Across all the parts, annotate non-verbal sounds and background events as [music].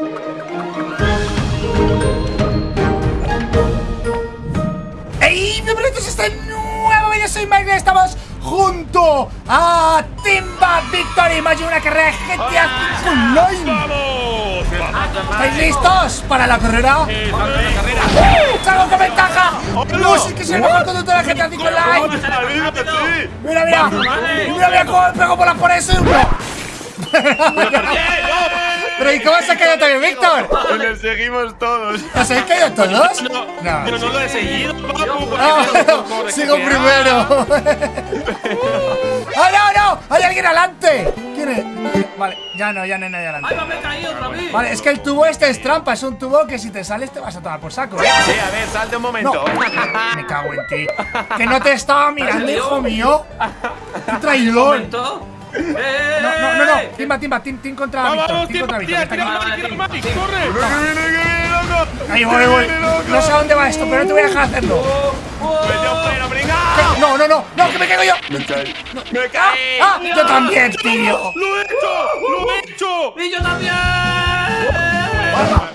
¡Ey! Bienvenidos a este nuevo vídeo, soy Mike estamos junto a Timba Victory Mayo, una carrera de GTA Online. ¿Estáis listos para la carrera? ¡Eh, vamos a la carrera! ¡Uh! ¡Salgo con ventaja! ¡No! ¡Sí que soy el mejor conductor de GTA V Online! sí! ¡Mira, mira! ¡Mira, mira cómo me pego por las por eso! ¿Pero y cómo se ha caído también, Víctor? Le seguimos todos. ¿Os habéis caído todos? No, No. pero no lo he seguido, papu, Ah, sigo primero. ¡Ah, no, no! ¡Hay alguien adelante! ¿Quién es? Vale, ya no, ya no hay nadie ¡Ay, adelante. me he caído otra vez! Vale, es que el tubo este es trampa, es un tubo que si te sales te vas a tomar por saco, ¿eh? Sí, a ver, salte un momento. [laughs] Me cago en ti. Que no te estaba mirando, hijo mío. ¡Qué ¿Un traidor! Momento? ¡Eh, No, no, no, no. Timba, timba, tim, tim contra ¡Vamos, Víctor. Tim contra Víctor. ¡Tira, tira, tira, Mike! ¡Corre! Ahí voy, voy. No sé a dónde va esto, pero no te voy a dejar hacerlo. No, no, no, no, que me caigo yo. ¡Me caí! ¡Me ¡Ah! caí! ¡Ah! Yo también, tío. ¡Lo he hecho! ¡Lo he hecho! ¡Y yo también!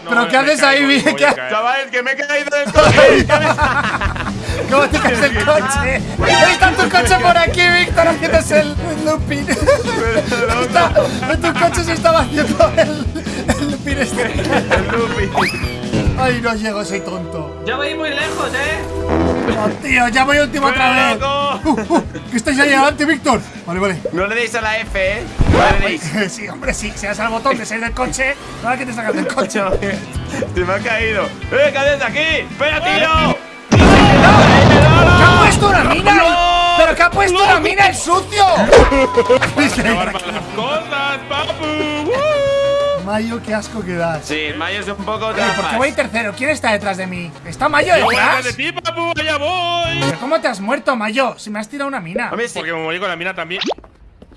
¿Pero qué haces ahí, caer. Chavales, que me he caído del coche. [laughs] ¿Cómo te caes el coche? Está tu coche por aquí, Víctor, haciéndose el el looping. [laughs] Está, en tu coche se estaba haciendo el, el looping este. [laughs] El Luffy. Ay, no llego, soy tonto. Ya voy muy lejos, ¿eh? Oh, tío, ya voy último otra vez. loco! Uh, uh, que estáis ahí adelante, Víctor. Vale, vale. No le deis a la F, ¿eh? No le deis. [laughs] Sí, hombre, sí. Si das al botón de salir del coche, ahora que te sacas del coche. Se me ha caído. ¡Eh, cállate aquí! ¡Espera, tiro! Sucio? ¡Acabar mal las cosas, papu! Mayo, qué asco que das. Sí, Mayo es un poco Oye, ¿por qué voy tercero? ¿Quién está detrás de mí? ¿Está Mayo ¡Yo voy detrás? de ti, papu! ¡Allá voy! ¿Pero cómo te has muerto, Mayo? Si me has tirado una mina. Hombre, sí. Porque me morí con la mina también.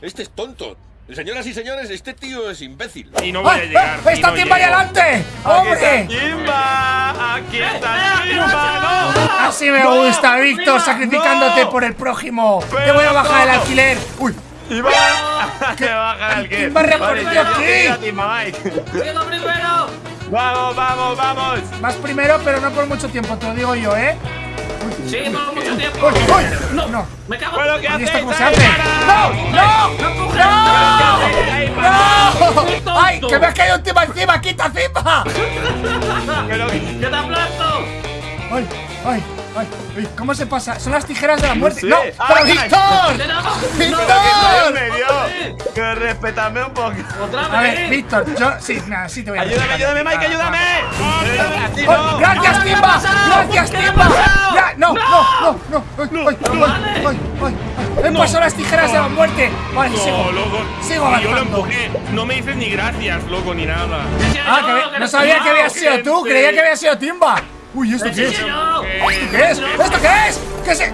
Este es tonto. Señoras y señores, este tío es imbécil. Y no voy a ¡Ay, llegar. ¡Está no Timba ahí adelante! ¡Aquí está ¡Hombre! Timba! ¡Aquí está Timba! ¡No! Así me No, gusta, Víctor, no, sacrificándote no. por el prójimo. Te Pero voy a bajar el no. alquiler. Uy, ¡Timba! ¡Que baja el que! Timba recorrió aquí. Timba, Mike! ¡Llego primero! ¡Vamos, vamos, vamos! vas primero, pero no por mucho tiempo, te lo digo yo, ¿eh? ¡Sí, por mucho tiempo! ¡Uy, uy! ¡No! No. ¡Me cago ¡Bueno, en qué ¿Y esto hacéis cómo se hace? para? ¡No! ¡No! ¡No! ¡No! ¡Ay, que me ha caído encima encima! ¡Quita encima! ¡Que te aplasto! ¡Ay, ay, ay! Uy, ¿Cómo se pasa? Son las tijeras de la muerte. sé. ¡No! ¡Pero. Víctor! ¡Víctor! me dio! ¡Que respetame un poco! ¡Otra A ver, vez! Víctor, yo. Sí, nada, sí te voy a ¡Ayúdame, ayúdame, Mike, ayúdame! ¡Así ¡Oh! ¡Gracias, ¿Qué Timba! ¡Gracias, ¿Qué ha Timba! ¡No, no, no! no. ¡Ay, ay, ay! ¡He pasado las tijeras de la muerte! Vale, No, sigo. loco. Sigo Y yo lo avanzando. empujé. No me dices ni gracias, loco, ni nada. Ah, que no sabía que había sido tú, creía que había sido Timba. Uy, ¿esto qué es? ¡Sí, yo! ¿Qué es? ¿Esto qué es? ¿Qué es? ¿Qué?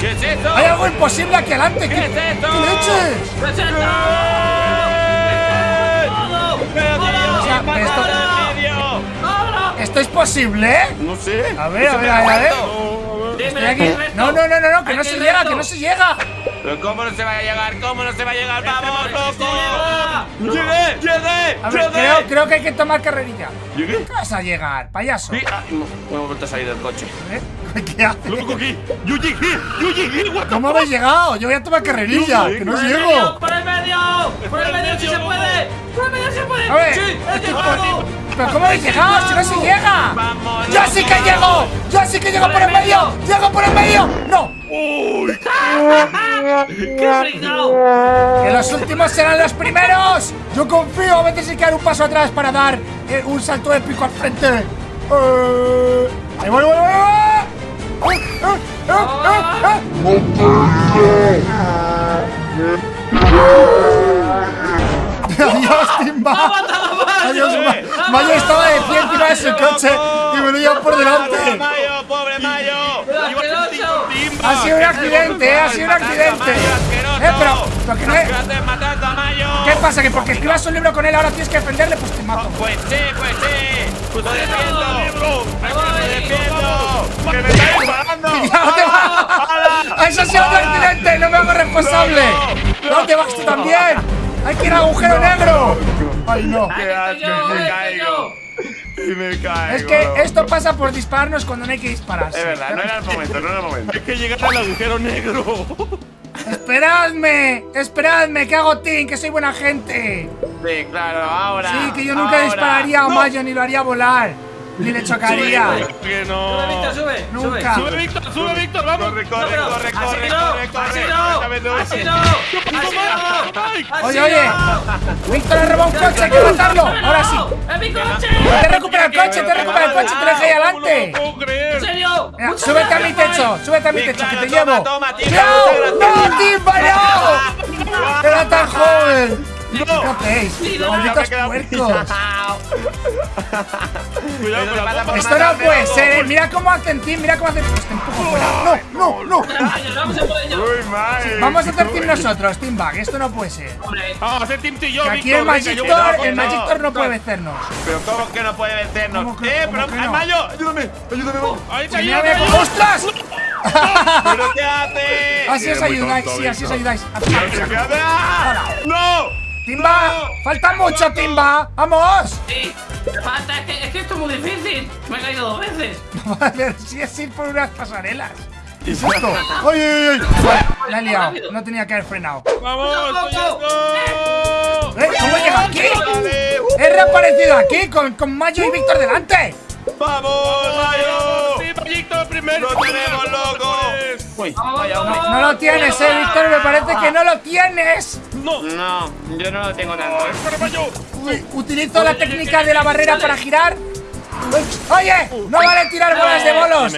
¿Qué es eso? Hay algo imposible aquí adelante. ¿Qué, ¿Qué es esto? ¿Qué ¿qué esto-. ¿Esto es posible? No sé. A ver, a ver, a ver, a ver. Estoy aquí. No, no, no, no, no, que no se llega, que no se llega. Pero ¿cómo no se va a llegar? ¿Cómo no se va a llegar? ¡Vamos, loco! llega. ¡Llegué! ¡Llegué! Creo, creo que hay que tomar carrerilla. ¿Llegué? ¿Qué vas a llegar, payaso? Sí, ah, no, no hemos vuelto a salir del coche. ¿Eh? [laughs] ¿Qué haces? ¡Loco, aquí! ¡Yo llegué! ¿Cómo habéis llegado? Yo voy a tomar carrerilla, que no ¡Por el llego. medio! ¡Por el medio! ¡Por el medio si se puede! ¡Por el medio si se puede! A ver, ¡Sí! ¿Pero cómo habéis llegado? ¡Si no se llega! ¡Vamos, ¡Yo sí que llego! ¡Yo sí que llego por el medio! ¡Llego por el medio! ¡No! [laughs] ¡Qué fregado! ¡Que los últimos serán los primeros! Yo confío, a veces hay que dar un paso atrás para dar eh, un salto épico al frente. Eh, ¡Ahí voy, voy, voy! voy. ¡Eh! ¡Adiós, Timba! ¡Adiós, Ma- Mayo estaba de pie encima de su coche y me lo llevan por ¡Pobre delante! Mayo! ¡Pobre Mayo! Ha sido un accidente, eh, ha sido un accidente. Eh, pero, pero que no es- ¿Qué pasa? ¿Que porque escribas un libro con él ahora tienes que defenderle? Pues te mato. Pues sí, pues sí. Pues lo defiendo. ¡Me ¡Lo voy! defiendo! ¡Que me estáis disparando! [laughs] ¡Ya te vas! ¡Eso ha sido un accidente! ¡No me hago responsable! ¡No te vas tú también! ¡Hay que ir al agujero negro! ¡Ay, no! ¡Qué asco! yo, ¡Me eh, caigo! yo. me caigo. Es que esto pasa por dispararnos cuando no hay que dispararse. Es verdad, no era el momento, no era el momento. Hay que llegar al agujero negro. ¡Esperadme! ¡Esperadme! Que hago team, que soy buena gente. Sí, claro, ahora. Sí, que yo nunca ahora. dispararía a No. Mayo ni lo haría volar. Ni le chocaría. Que Sube, no. Víctor, sube. Nunca. Sube, Víctor, sube, Víctor, vamos. Corre, corre, No, corre, así corre, no, corre, así corre. no, así no, así no, Oye, oye. no. Víctor ha robado un coche, hay que matarlo. Ahora sí. ¡Es mi coche! Te recupera el coche, te recupera el coche, te lo dejé ahí No adelante. lo puedo creer. ¿En serio? Súbete a mi techo, súbete a mi techo, que te llevo. ¡No! ¡No, Timba, no! ¡Era tan joven! ¿Qué hacéis? Sí, no, [laughs] Cuidado con la bomba. Esto no puede ser, ¿eh? Mira cómo hacen team, mira cómo hacen. Pues te empujo fuera. No, no, no. [laughs] Vamos a hacer team nosotros, Team Bag. Esto no puede ser. Vamos a hacer Team T yo, Que aquí el Magic no, el no. Magic Thor no puede vencernos. Pero ¿cómo que no puede vencernos? ¿Cómo que- eh, pero que no? ¡ay, Mayo, ayúdame, ayúdame, te ayudo. ¡Ostras! ¿Pero qué [laughs] hace? Así os ayudáis, tonto, sí, así os ayudáis. ¡Ah! ¡No! ¡Timba! ¡Falta mucho, Timba! ¡Vamos! sí. Falta, es que, es que esto es muy difícil. Me he caído dos veces. [laughs] A ver si es ir por unas pasarelas. ¿Qué es esto? ¡Ay, ay, ay! Vale, La he liado. No tenía que haber frenado. Vamos. ¿Eh? ¿Cómo he llegado aquí? Vale. He reaparecido aquí con, con Mayo y Víctor delante. ¡Vamos, Mayo! Sí, Víctor, primero. ¡Lo tenemos, loco! Vamos, vamos, No lo tienes, eh, Víctor. Me parece que no lo tienes. No. No, yo no lo tengo tanto. Utilizo la técnica de la barrera para girar. Oye, no vale tirar bolas de bolos.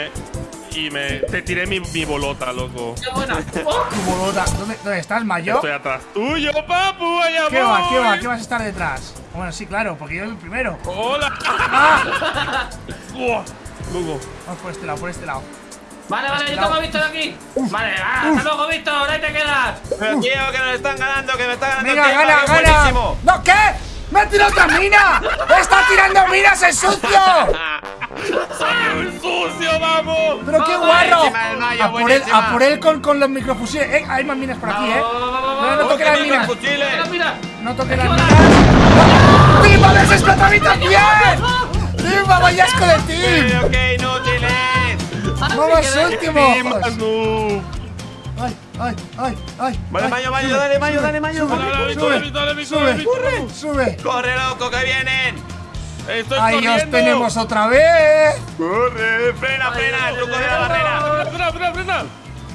Y me, te tiré mi, mi bolota, loco. ¡Qué buena! Tu bolota. ¿Dónde, dónde estás, Mayo? Estoy atrás tuyo, papu, allá ¿Qué va, voy. qué va? ¿Qué vas a estar detrás? Bueno, sí, claro, porque yo soy el primero. Hola. ¡Ah! Buah, Loco. Vamos por este lado, por este lado. Vale, vale, yo tengo a Víctor aquí. Vale, ah, hasta luego, Víctor. Ahí te quedas. Pero tío, que nos están ganando, que me está ganando Venga, gana, gana. ¿No qué? ¡Me ha tirado otra mina! ¡Está tirando minas el sucio! ¡Soy un sucio, vamos! ¡Pero qué guarro! Mayo, A por él, buenísima. a por él con, con los microfusiles. Eh, hay más minas por aquí, eh. No, no vamos. toque las ¡Qué minas. No toque las minas. ¡No! ¡Timba, me has explotado a mí también! ¡Timba, vaya asco de ti! ¡Vamos, último! ¡Ay, ay, ay, ay! Vale, ay, Mayo, Mayo, sube, dale, Mayo, sube, dale, Mayo. sube, Dale, dale, sube, dale, Víctor, sube, Víctor. sube. ¡Corre, loco, que vienen! Estoy ¡Ahí corriendo. os tenemos otra vez! ¡Corre! ¡Frena, frena! ¡El truco de la barrera! Frena, frena, frena.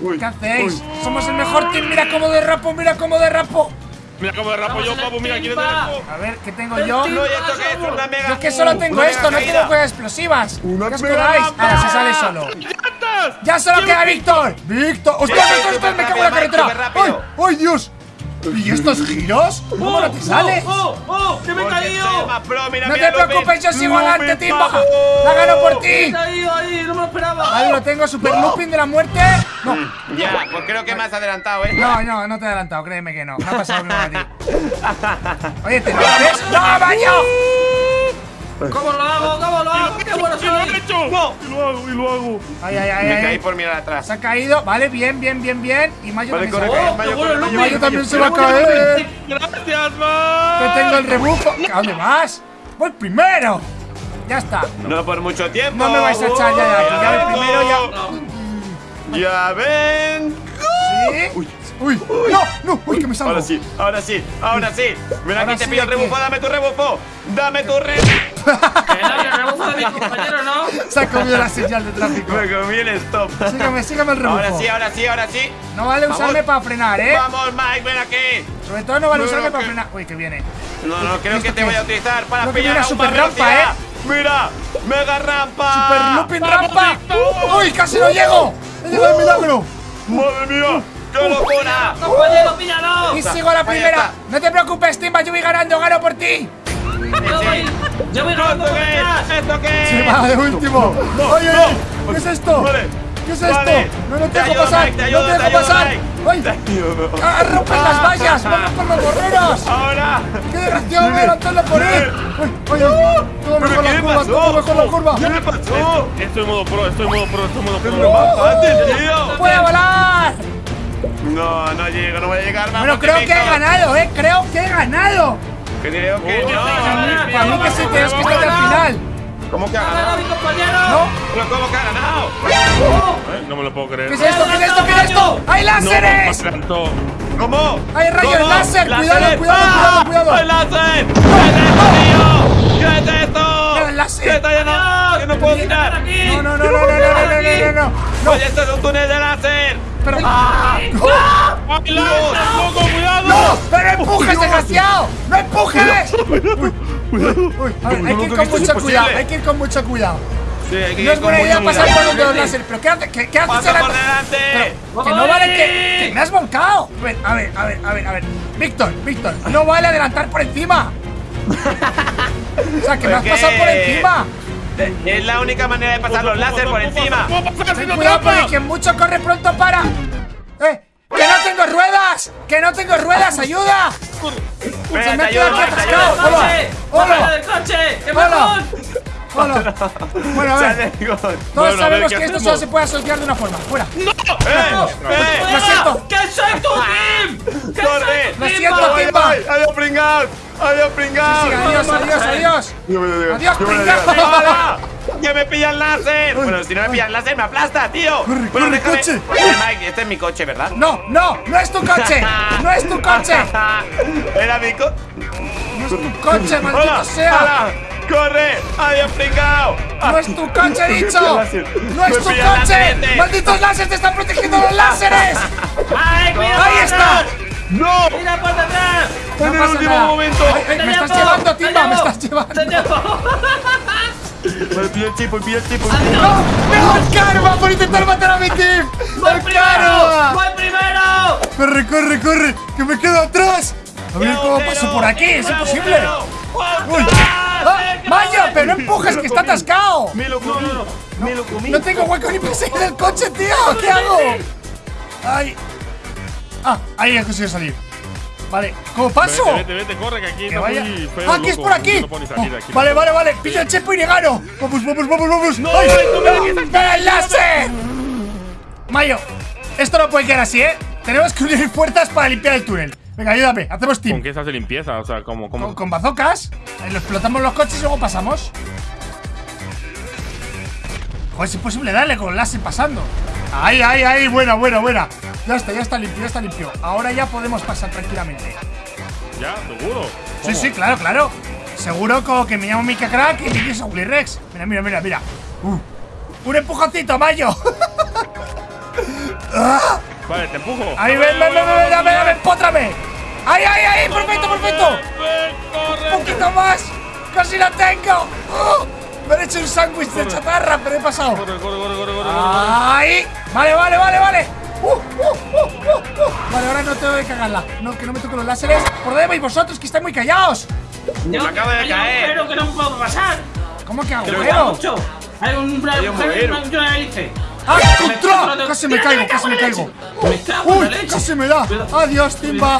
Uy, ¿Qué hacéis? uy. Somos el mejor team. Mira cómo derrapo, mira cómo derrapo. Mira cómo derrapo yo, papu. Mira, ¿quieres timba. derrapo? A ver, ¿qué tengo yo? No, ¿y esto qué es? Una mega. Yo es que solo tengo una esto, no mega tengo cosas explosivas. Una ¿Qué os lámpara. Ahora se sale solo. ¡Ya solo queda Víctor! ¡Víctor! ¡Ostras, Sí, ostras, ostras! ¡Me cago en la carretera! ¡Ay! rápido. ¡Ay, Dios! ¿Y estos giros? ¿Cómo no te sales? ¡Oh, oh! ¡Que me he caído! más pro, mira, No mira, te preocupes, yo sigo adelante, Timba. vamos. La gano por ¡Me he ti. caído ahí! ¡No me lo esperaba! Ahí lo tengo, super looping de la muerte. No, Ya, pues creo que me has adelantado, ¿eh? no, no, no te he adelantado, créeme que no. No ha pasado lo mismo a ti. Oye, ¿te lo haces? ¡No, Mayo! ¿Cómo lo hago? ¿Cómo lo hago? ¡Qué bueno ¡Y lo soy! he hecho! No. ¡Y lo hago, y lo hago! Ay, ay, ay, Me ay. caí por mirar atrás. Se ha caído. Vale, bien, bien, bien, bien. Y Mayo Vale, también se va a ¡Oh, caer. Mayo, Mayo! Mayo también se va a ¡Qué bueno el caer. ¡Gracias, man! Que tengo el rebufo. ¿A dónde vas? Voy primero. Ya está. No por mucho tiempo. No me vais a echar ya de aquí. Ya voy primero, ya. No. Ya ven. ¿Sí? Uy. Uy, no, no, uy, que me salgo. Ahora sí, ahora sí, ahora sí. Ven Ahora aquí, te pido el rebufo, dame tu rebufo. Dame tu rebufo. Que no, el rebufo de mi compañero, ¿no? Se ha comido la señal de tráfico. Me comí el stop. Sígame, sígame el rebufo. Ahora sí, ahora sí, ahora sí. No vale usarme para frenar, ¿eh? Vamos, Mike, ven aquí. Sobre todo no vale No, usarme no, para que- frenar. Uy, que viene. No, no, creo ¿Esto que te voy a utilizar para pillar a super super rampa, ¿eh? Mira, mega rampa. Super looping ¡Vamos, rampa. Uy, casi no llego. He llegado de milagro. Madre mía, qué locura. ¡Compañero, píllalo! Y sigo la primera. está. No te preocupes, Timba, yo voy ganando, gano por ti. Yo voy, yo voy ¿Esto por es? ¿Esto qué es? Se va de último. No, Oye, no. oye, ¿qué es esto? Vale. ¿Qué es esto? Vale. No, no Te dejo pasar. No te dejo pasar. Mike. ¡Ay! ¡Ah, ¡Rompen las vallas! ¡Vamos por los borreros! Ahora. [laughs] ¡Qué desgraciado! ¡Voy a lanzarlo por él! ¡Ay, ay! ¡Todo ¿Pero mejor la curva! ¡Todo mejor la curva! ¿Qué le pasó? Estoy en modo pro, estoy en modo pro, estoy en modo pro. ¡Puedo volar! No, no llego, no voy a llegar. Bueno, vamos, creo que he ganado, ¿eh? Creo que he ganado. Creo que no. Para mí que sí, tienes que estar al final. ¿Cómo que ha ¡Ganado ganado? mi compañero! ¿No? ¿Pero cómo que ha ganado? Eh, No me lo puedo creer. ¿Qué es esto? ¿Qué es esto? ¿Qué es esto? ¡Hay láseres! ¿Cómo? ¡Hay rayos ¿Cómo? láser! ¡Cuidado, cuidado, ¡Ah! cuidado, cuidado! ¡Hay láser! ¿Qué es esto, tío? ¿Qué es esto? El láser. ¿Qué está lleno? ¡Que no puedo tirar! no, no, no, no, no, no, no, no, no. ¡Oye, esto es un túnel de láser! Pero... ¡Ay, láser, loco, cuidado! ¡No! ¡Pero no empujes, desgraciado! ¡No empujes! Ver, hay que ir con mucho cuidado, hay que ir con mucho cuidado. Sí, hay que No es buena idea pasar cuidado. por donde los láser, pero ¿qué, hace, qué, qué haces ¡Pasa en la- por delante! Que no vale que, que me has volcado. A ver, a ver, a ver, a ver, a ver. Víctor, Víctor, no vale adelantar por encima. [laughs] O sea, que me has ¿Qué? pasado por encima. Es la única manera de pasar los láser por encima. Ten cuidado porque quien mucho corre pronto para. ¡Eh! ¡Que no tengo ruedas! ¡Que no tengo ruedas! ¡Ayuda! Se me ha quedado atascado. ¡Hola! ¡Hola! ¡Bájate del coche! ¡Qué Hola. [laughs] Bueno, a ver. Todos sabemos ¿qué que esto solo se puede asociar de una forma. ¡Fuera! ¡Eh! ¡Eh! Lo siento. ¡Que soy tu team! ¡Que ¡Corre! soy tu Lo siento, vamos! Timba. ¡Ay, ¡Adiós, pringados! ¡Adiós, pringados! Sí, adiós, adiós, adiós. Adiós, pringao. [laughs] ¡Que me pilla el láser! Bueno, si no me pilla el láser, me aplasta, tío. Corre, bueno, corre, déjame. coche. Oye, Mike, este es mi coche, ¿verdad? No, no, no es tu coche. [laughs] No es tu coche. [laughs] Era mi coche. No es tu coche, maldito ¡Hola! sea. ¡Hola! ¡Corre! ¡Adiós, pringao! No es tu coche, he dicho. láser. No es tu coche. Malditos láseres te están protegiendo los láseres. ¡Ay, cuidado! Ahí está. ¡No! ¡Mira por detrás! ¡En el último nada. momento! Ay, ay, ¡Te me estás llevo! llevando, ¡Te Timba, me estás llevando. ¡Te llevo! Me pilla el chipo, pilla el chipo. ¡No! ¡No! ¡El karma por intentar matar a mi team! ¡Voy ¡El primero! karma! ¡Voy primero! ¡Corre, corre, corre! ¡Que me quedo atrás! A ver cómo paso por aquí, es imposible. ¡Uy! ¡Ah! ¡Pero no empujes, que está atascado! Me lo comí. Me lo comí. No tengo hueco ni para salir del coche, tío. ¿Qué hago? ¡Ay! Ah, ahí he conseguido salir. Vale, ¿cómo paso? Vete, vete, vete, corre, que aquí Que está vaya. muy feo, ¡Ah, aquí es por aquí! No salir Oh, aquí. vale, vale, vale. Pillo el chepo y le gano. Vamos, vamos, vamos, vamos. No, ¡Ay! me ¡Pero el láser! Mayo, esto no puede quedar así, ¿eh? Tenemos que unir fuerzas para limpiar el túnel. Venga, ayúdame. Hacemos ¿Con team. qué se hace limpieza? O sea, como, como. Con, con bazocas. Ahí lo explotamos los coches y luego pasamos. Joder, es imposible darle con láser pasando. Ahí, ahí, ahí. Buena, buena, buena. Ya está, ya está limpio, ya está limpio. Ahora ya podemos pasar tranquilamente. ¿Ya? ¿Seguro? Sí, sí, claro, claro. Seguro como que me llamo Mika Crack y Miki Soul Rex. Mira, mira, mira, mira. Uh, un empujoncito, Mayo. [laughs] Ah, Vale, te empujo. ahí, ven, ven, ven, ven, dame, dame, empótrame. Ahí, ahí, ahí, perfecto, perfecto. Ven. Un poquito más. Casi la tengo. Uh, me he hecho un sándwich de chatarra, pero he pasado. Corre, corre, corre, corre, corre. Ahí. Vale, vale, vale, vale. Uh, uh, uh, uh, uh. Vale, ahora no tengo que cagarla. No, que no me toquen los láseres. ¿Por dónde vais vosotros? Que estáis muy callados. Yo Me acabo de hay un caer. agujero que no puedo pasar. ¿Cómo que agujero? Hay un Hay un agujero que una hélice. ¡Ah, contra! Casi me caigo, casi me caigo. ¡Uy! ¡Casi me da! ¡Adiós, Timba!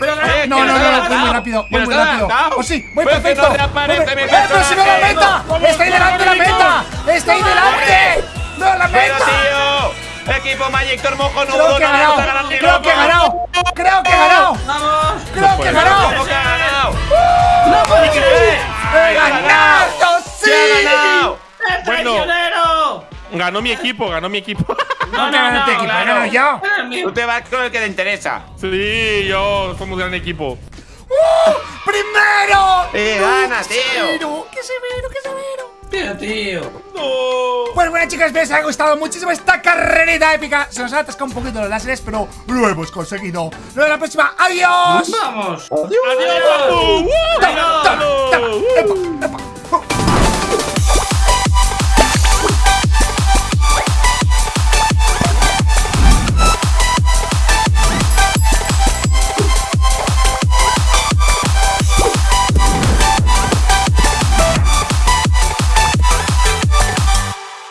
Eh, No, no, no, voy muy rápido, voy muy rápido. ¡Oh, sí! ¡Voy que perfecto! no te aparece Voy- mi ¡Eh, pero si la meta! ¡Está ahí delante la meta! ¡Está ahí delante! ¡No, la ¡Pero meta! Equipo Magic Tormojo no Creo que he ganado, creo que he ganado, creo que Ganó mi equipo, ganó mi equipo. [laughs] No te ganas tu equipo, he ganado yo. Tú te vas con el que te interesa. sí, yo somos gran equipo. ¡Uh! ¡Primero! ¡Eh, gana, tío! ¡Severo! ¡Qué severo, qué severo! Tío, tío. No. Pues bueno chicos, espero que os haya gustado muchísimo esta carrerita épica Se nos ha atascado un poquito los láseres, pero lo hemos conseguido Nos vemos la próxima, ¡adiós! ¡Vamos! Adiós. Ta, ta, ta, ¡Uh! epa, epa.